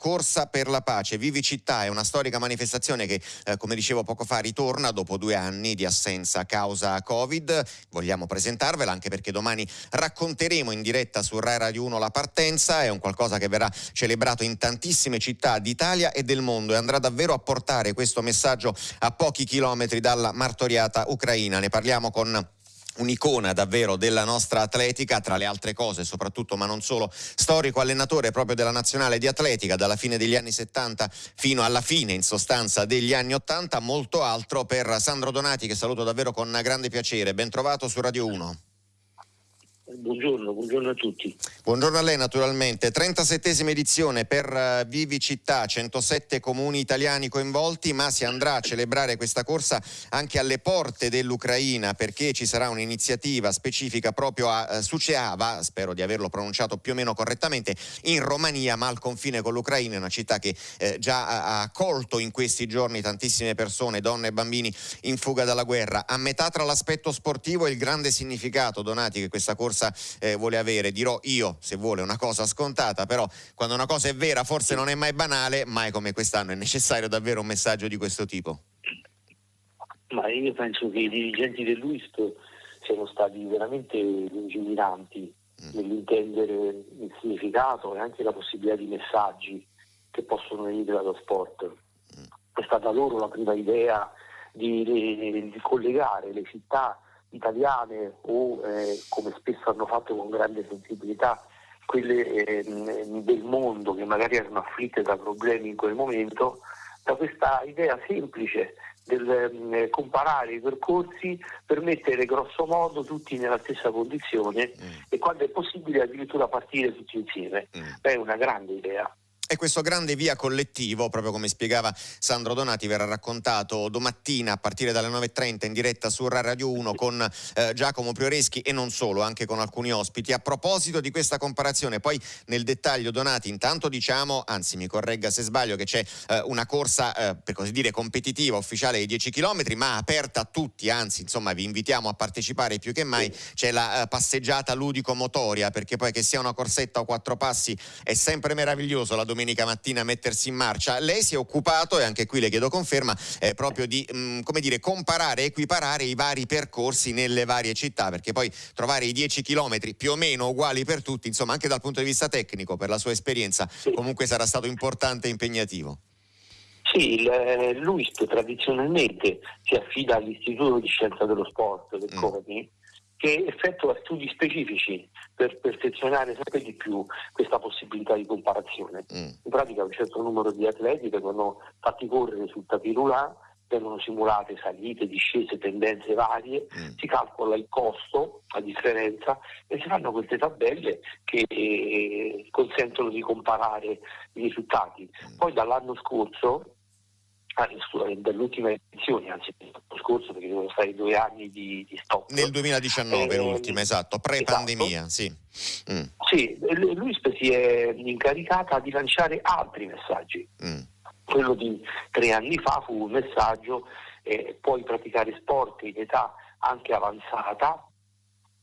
Corsa per la Pace. Vivi Città è una storica manifestazione che, eh, come dicevo poco fa, ritorna dopo due anni di assenza a causa Covid. Vogliamo presentarvela anche perché domani racconteremo in diretta su Rai Radio 1 la partenza. È un qualcosa che verrà celebrato in tantissime città d'Italia e del mondo e andrà davvero a portare questo messaggio a pochi chilometri dalla martoriata Ucraina. Ne parliamo con un'icona davvero della nostra atletica, tra le altre cose, soprattutto ma non solo, storico allenatore proprio della nazionale di atletica dalla fine degli anni 70 fino alla fine in sostanza degli anni 80, molto altro per Sandro Donati che saluto davvero con grande piacere. Ben trovato su Radio 1. Buongiorno, buongiorno, a tutti. Buongiorno a lei naturalmente. 37esima edizione per uh, Vivi Città, 107 comuni italiani coinvolti, ma si andrà a celebrare questa corsa anche alle porte dell'Ucraina perché ci sarà un'iniziativa specifica proprio a uh, Suceava, spero di averlo pronunciato più o meno correttamente, in Romania, ma al confine con l'Ucraina, una città che eh, già ha accolto in questi giorni tantissime persone, donne e bambini in fuga dalla guerra. A metà tra l'aspetto sportivo e il grande significato, Donati, che questa corsa forza eh, vuole avere. Dirò io, se vuole, una cosa scontata, però quando una cosa è vera forse non è mai banale, mai come quest'anno è necessario davvero un messaggio di questo tipo. Ma io penso che i dirigenti dell'UISP siano stati veramente lungimiranti mm. nell'intendere il significato e anche la possibilità di messaggi che possono venire dallo sport. Mm. È stata loro la prima idea di, di, di collegare le città italiane o eh, come spesso hanno fatto con grande sensibilità quelle eh, del mondo che magari erano afflitte da problemi in quel momento, da questa idea semplice del eh, comparare i percorsi per mettere grosso modo tutti nella stessa condizione mm. e quando è possibile addirittura partire tutti insieme. Mm. È una grande idea. E questo grande via collettivo, proprio come spiegava Sandro Donati, verrà raccontato domattina a partire dalle 9.30 in diretta su Radio 1 con eh, Giacomo Prioreschi e non solo, anche con alcuni ospiti. A proposito di questa comparazione, poi nel dettaglio Donati, intanto diciamo, anzi mi corregga se sbaglio, che c'è eh, una corsa eh, per così dire competitiva ufficiale di 10 km, ma aperta a tutti, anzi insomma vi invitiamo a partecipare più che mai. C'è la eh, passeggiata ludico-motoria, perché poi che sia una corsetta o quattro passi è sempre meraviglioso la domenica domenica mattina mettersi in marcia. Lei si è occupato, e anche qui le chiedo conferma, eh, proprio di mh, mm, come dire, comparare, equiparare i vari percorsi nelle varie città, perché poi trovare i 10 chilometri più o meno uguali per tutti, insomma anche dal punto di vista tecnico, per la sua esperienza, sì. comunque sarà stato importante e impegnativo. Sì, eh, l'UISP tradizionalmente si affida all'Istituto di Scienza dello Sport del mm. CONI che effettua studi specifici per perfezionare sempre di più questa possibilità di comparazione. Mm. In pratica un certo numero di atleti vengono fatti correre sul tapirulà, vengono simulate salite, discese, tendenze varie, mm. si calcola il costo, la differenza e si fanno queste tabelle che eh, consentono di comparare i risultati. Mm. Poi dall'anno scorso dell'ultima edizione, anzi l'anno scorso perché sono stati due anni di, di stop. Nel 2019 eh, l'ultima, esatto, pre-pandemia, esatto. sì. Mm. Sì, lui si è incaricata di lanciare altri messaggi. Mm. Quello di tre anni fa fu un messaggio, eh, puoi praticare sport in età anche avanzata,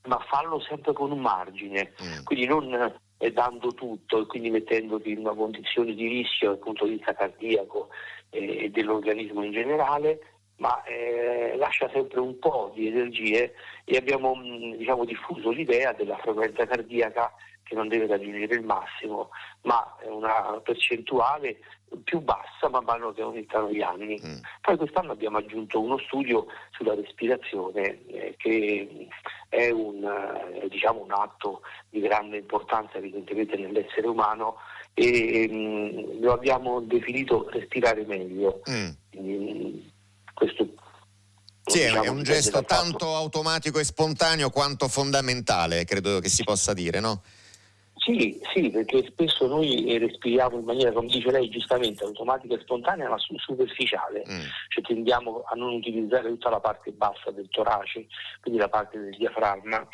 ma fallo sempre con un margine, mm. quindi non eh, dando tutto e quindi mettendoti in una condizione di rischio dal punto di vista cardiaco eh, e dell'organismo in generale, ma eh, lascia sempre un po' di energie e abbiamo mm, diciamo, diffuso l'idea della frequenza cardiaca che non deve raggiungere il massimo, ma è una percentuale più bassa man mano che aumentano gli anni. Mm. Poi quest'anno abbiamo aggiunto uno studio sulla respirazione eh, che è un, eh, diciamo, un, atto di grande importanza evidentemente nell'essere umano e mh, mm, lo abbiamo definito respirare meglio. Mm. Quindi, questo sì, diciamo, è un gesto tanto automatico e spontaneo quanto fondamentale, credo che si possa dire, no? Sì, sì, perché spesso noi respiriamo in maniera, come dice lei giustamente, automatica e spontanea, ma superficiale, mm. cioè tendiamo a non utilizzare tutta la parte bassa del torace, quindi la parte del diaframma,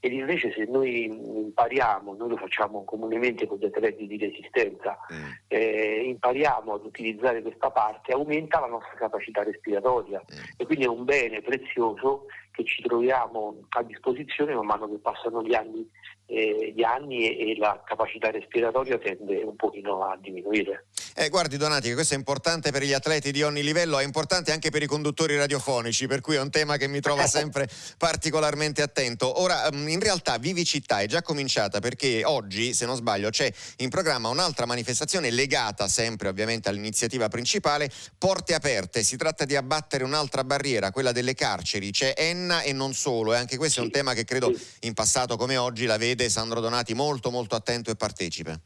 ed invece se noi impariamo, noi lo facciamo comunemente con gli atleti di resistenza, mm. eh, impariamo ad utilizzare questa parte, aumenta la nostra capacità respiratoria mm. e quindi è un bene prezioso che ci troviamo a disposizione man mano che passano gli anni eh, gli anni e, e, la capacità respiratoria tende un pochino a diminuire. Eh, guardi Donati, questo è importante per gli atleti di ogni livello, è importante anche per i conduttori radiofonici, per cui è un tema che mi trova sempre particolarmente attento. Ora, mm, in realtà Vivicità è già cominciata perché oggi, se non sbaglio, c'è in programma un'altra manifestazione legata sempre ovviamente all'iniziativa principale, Porte Aperte. Si tratta di abbattere un'altra barriera, quella delle carceri. C'è Enna e non solo, e anche questo sì. è un tema che credo in passato come oggi la vede Sandro Donati molto molto attento e partecipe.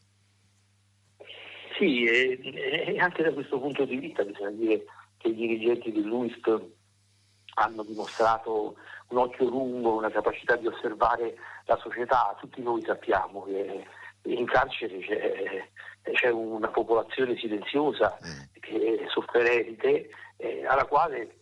Sì, e, e anche da questo punto di vista bisogna dire che i dirigenti dell'UISP hanno dimostrato un occhio lungo, una capacità di osservare la società. Tutti noi sappiamo che in carcere c'è, c'è una popolazione silenziosa, mm. che è sofferente, eh, alla quale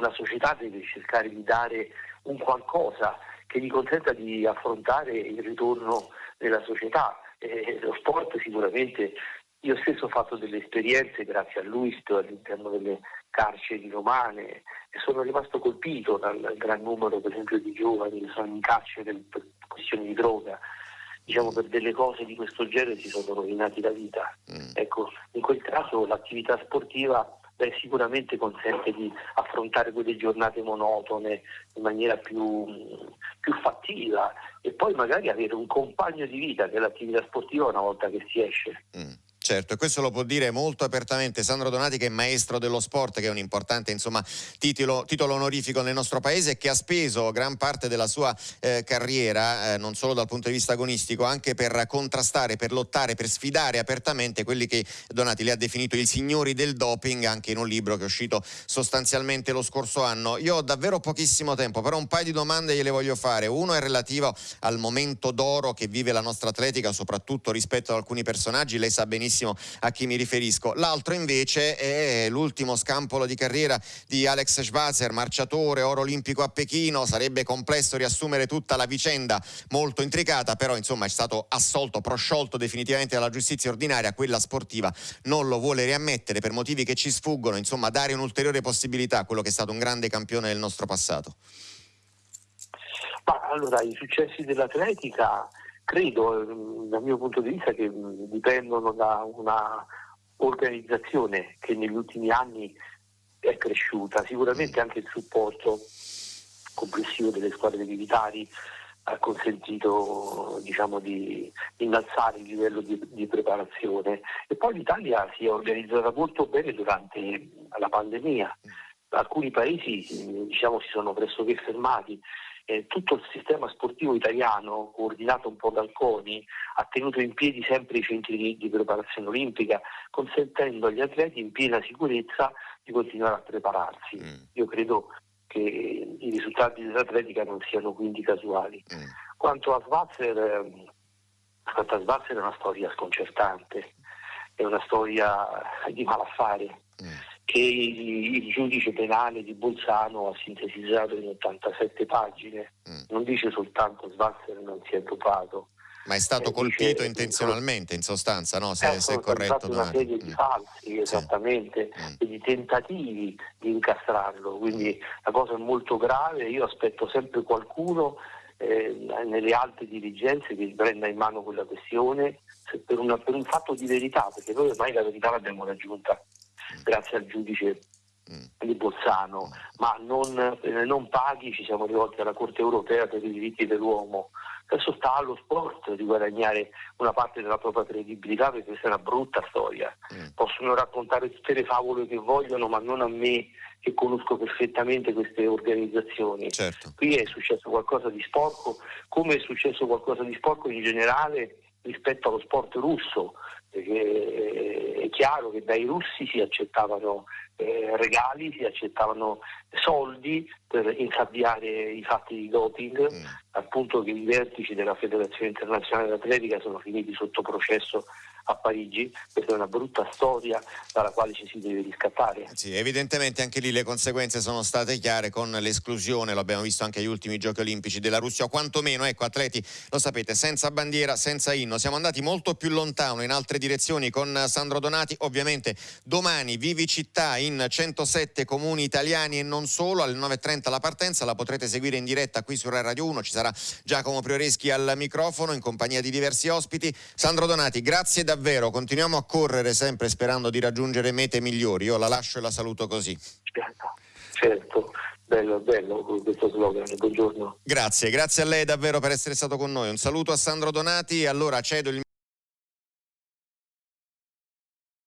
la società deve cercare di dare un qualcosa che gli consenta di affrontare il ritorno nella società. Eh, lo sport sicuramente, io stesso ho fatto delle esperienze grazie a lui all'interno delle carceri romane e sono rimasto colpito dal gran numero per esempio di giovani che sono in carcere per questioni di droga. Diciamo per delle cose di questo genere si sono rovinati la vita. Mm. Ecco, in quel caso l'attività sportiva beh, sicuramente consente di affrontare quelle giornate monotone in maniera più, più fattiva e poi magari avere un compagno di vita che è l'attività sportiva una volta che si esce. Mm. Certo, e questo lo può dire molto apertamente Sandro Donati che è maestro dello sport, che è un importante insomma, titolo, titolo, onorifico nel nostro paese e che ha speso gran parte della sua eh, carriera, eh, non solo dal punto di vista agonistico, anche per contrastare, per lottare, per sfidare apertamente quelli che Donati li ha definito i signori del doping, anche in un libro che è uscito sostanzialmente lo scorso anno. Io ho davvero pochissimo tempo, però un paio di domande gliele voglio fare. Uno è relativo al momento d'oro che vive la nostra atletica, soprattutto rispetto ad alcuni personaggi, lei sa benissimo benissimo a chi mi riferisco. L'altro invece è l'ultimo scampolo di carriera di Alex Schwarzer, marciatore, oro olimpico a Pechino. Sarebbe complesso riassumere tutta la vicenda, molto intricata, però insomma è stato assolto, prosciolto definitivamente dalla giustizia ordinaria, quella sportiva non lo vuole riammettere per motivi che ci sfuggono, insomma dare un'ulteriore possibilità a quello che è stato un grande campione del nostro passato. Ma allora i successi dell'atletica credo, mm, dal mio punto di vista, che mm, dipendono da una organizzazione che negli ultimi anni è cresciuta, sicuramente anche il supporto complessivo delle squadre militari ha consentito diciamo, di innalzare il livello di, di, preparazione. E poi l'Italia si è organizzata molto bene durante la pandemia. Alcuni paesi diciamo, si sono pressoché fermati eh, tutto il sistema sportivo italiano, coordinato un po' dal CONI, ha tenuto in piedi sempre i centri di, di preparazione olimpica, consentendo agli atleti in piena sicurezza di continuare a prepararsi. Mm. Io credo che i risultati dell'atletica non siano quindi casuali. Mm. Quanto a Svazzer, ehm, quanto a Svazzer è una storia sconcertante, è una storia di malaffare. Mm che il, giudice penale di Bolzano ha sintetizzato in 87 pagine. Mm. Non dice soltanto Svazzer non si è dopato. Ma è stato eh, colpito dice, intenzionalmente, in sostanza, no? se, ecco, se è corretto. una serie di mm. falsi, esattamente, sì. e di tentativi di incastrarlo. Quindi mm. la cosa è molto grave. Io aspetto sempre qualcuno eh, nelle alte dirigenze che prenda in mano quella questione per, una, per un fatto di verità, perché noi ormai la verità l'abbiamo raggiunta grazie al giudice mm. di Bolzano, ma non, eh, non, paghi, ci siamo rivolti alla Corte europea per i diritti dell'uomo. Adesso sta allo sport di guadagnare una parte della propria credibilità perché questa è una brutta storia. Mm. Possono raccontare tutte le favole che vogliono, ma non a me che conosco perfettamente queste organizzazioni. Certo. Qui è successo qualcosa di sporco, come è successo qualcosa di sporco in generale rispetto allo sport russo, perché è chiaro che dai russi si accettavano eh, regali, si accettavano soldi per insabbiare i fatti di doping, mm. al punto che i vertici della Federazione Internazionale d'Atletica sono finiti sotto processo a Parigi, questa è una brutta storia dalla quale ci si deve riscattare. Sì, evidentemente anche lì le conseguenze sono state chiare con l'esclusione, lo abbiamo visto anche agli ultimi giochi olimpici della Russia, o quantomeno, ecco, atleti, lo sapete, senza bandiera, senza inno. Siamo andati molto più lontano in altre direzioni con Sandro Donati, ovviamente domani Vivi Città in 107 comuni italiani e non solo, alle 9.30 la partenza, la potrete seguire in diretta qui su Radio 1, ci sarà Giacomo Prioreschi al microfono in compagnia di diversi ospiti. Sandro Donati, grazie davvero, continuiamo a correre sempre sperando di raggiungere mete migliori. Io la lascio e la saluto così. Certo, bello, bello questo slogan, buongiorno. Grazie, grazie a lei davvero per essere stato con noi. Un saluto a Sandro Donati, allora cedo il